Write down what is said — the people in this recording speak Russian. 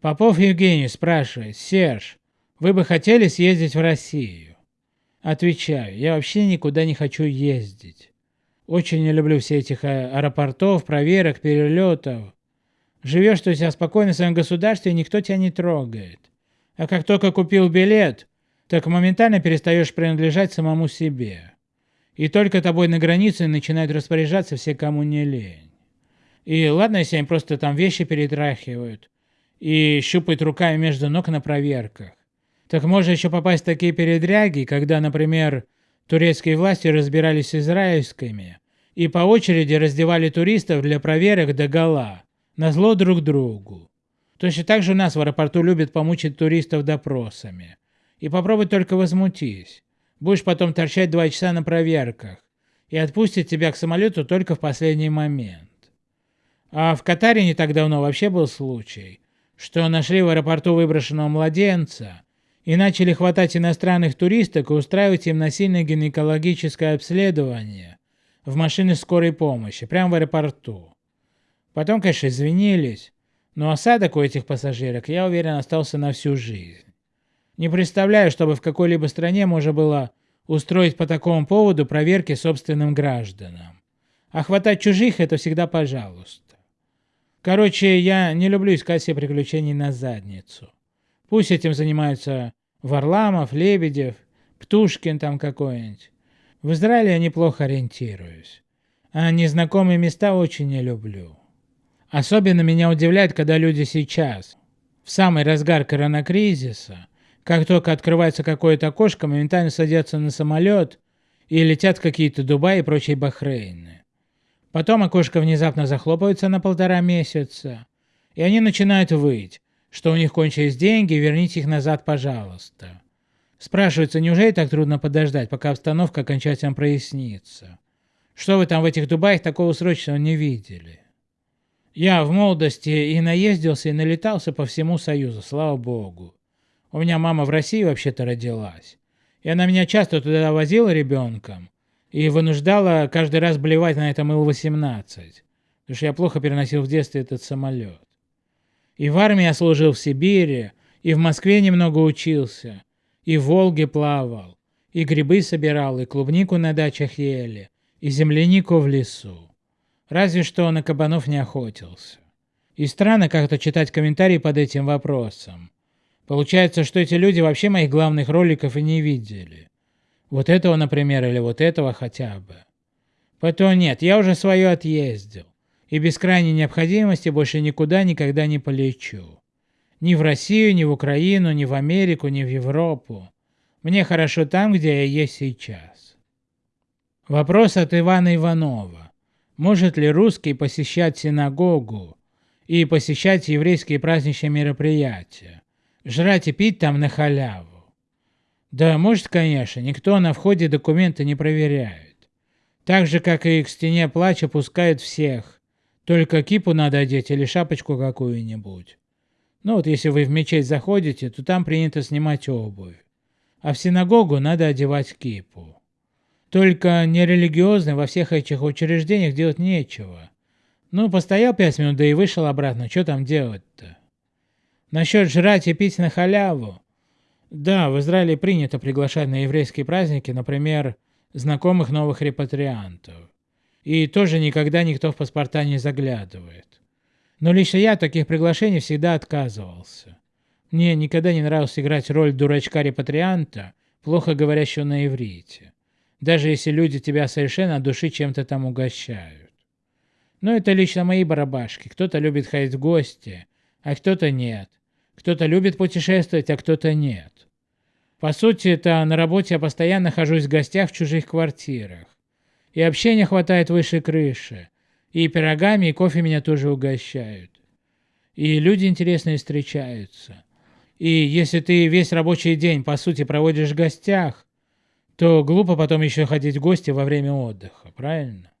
Попов Евгений спрашивает, Серж, вы бы хотели съездить в Россию? Отвечаю, я вообще никуда не хочу ездить. Очень не люблю все этих а, аэропортов, проверок, перелетов. Живешь ты у себя спокойно в своем государстве, никто тебя не трогает. А как только купил билет, так моментально перестаешь принадлежать самому себе. И только тобой на границе начинают распоряжаться все, кому не лень. И ладно, если они просто там вещи перетрахивают и щупают руками между ног на проверках. Так можно еще попасть в такие передряги, когда, например, турецкие власти разбирались с израильскими и по очереди раздевали туристов для проверок до гола, на зло друг другу. Точно так же у нас в аэропорту любят помучить туристов допросами. И попробуй только возмутись. Будешь потом торчать два часа на проверках. И отпустят тебя к самолету только в последний момент. А в Катаре не так давно вообще был случай, что нашли в аэропорту выброшенного младенца и начали хватать иностранных туристок и устраивать им насильное гинекологическое обследование в машине скорой помощи, прямо в аэропорту. Потом, конечно, извинились, но осадок у этих пассажирок, я уверен, остался на всю жизнь. Не представляю, чтобы в какой-либо стране можно было устроить по такому поводу проверки собственным гражданам. А хватать чужих – это всегда пожалуйста. Короче, я не люблю искать себе приключений на задницу. Пусть этим занимаются Варламов, Лебедев, Птушкин там какой-нибудь. В Израиле я неплохо ориентируюсь. А незнакомые места очень не люблю. Особенно меня удивляет, когда люди сейчас, в самый разгар коронакризиса, как только открывается какое-то окошко, моментально садятся на самолет и летят какие-то Дубаи и прочие Бахрейны. Потом окошко внезапно захлопывается на полтора месяца, и они начинают выть, что у них кончились деньги, верните их назад, пожалуйста. Спрашивается, неужели так трудно подождать, пока обстановка окончательно прояснится? Что вы там в этих Дубаях такого срочного не видели? Я в молодости и наездился, и налетался по всему Союзу, слава богу. У меня мама в России вообще-то родилась. И она меня часто туда возила ребенком и вынуждала каждый раз блевать на этом Ил-18, потому что я плохо переносил в детстве этот самолет. И в армии я служил в Сибири, и в Москве немного учился, и в Волге плавал, и грибы собирал, и клубнику на дачах ели, и землянику в лесу. Разве что на кабанов не охотился. И странно как-то читать комментарии под этим вопросом. Получается, что эти люди вообще моих главных роликов и не видели. Вот этого, например, или вот этого хотя бы. Поэтому нет, я уже свое отъездил. И без крайней необходимости больше никуда никогда не полечу. Ни в Россию, ни в Украину, ни в Америку, ни в Европу. Мне хорошо там, где я есть сейчас. Вопрос от Ивана Иванова. Может ли русский посещать синагогу и посещать еврейские праздничные мероприятия? жрать и пить там на халяву. Да, может, конечно, никто на входе документы не проверяет. Так же, как и к стене плача пускают всех. Только кипу надо одеть или шапочку какую-нибудь. Ну вот если вы в мечеть заходите, то там принято снимать обувь. А в синагогу надо одевать кипу. Только нерелигиозным во всех этих учреждениях делать нечего. Ну, постоял пять минут, да и вышел обратно, что там делать-то? Насчет жрать и пить на халяву. Да, в Израиле принято приглашать на еврейские праздники, например, знакомых новых репатриантов. И тоже никогда никто в паспорта не заглядывает. Но лично я таких приглашений всегда отказывался. Мне никогда не нравилось играть роль дурачка-репатрианта, плохо говорящего на иврите. Даже если люди тебя совершенно от души чем-то там угощают. Но это лично мои барабашки. Кто-то любит ходить в гости, а кто-то нет. Кто-то любит путешествовать, а кто-то нет. По сути, это на работе я постоянно нахожусь в гостях в чужих квартирах. И общения хватает выше крыши. И пирогами, и кофе меня тоже угощают. И люди интересные встречаются. И если ты весь рабочий день, по сути, проводишь в гостях, то глупо потом еще ходить в гости во время отдыха, правильно?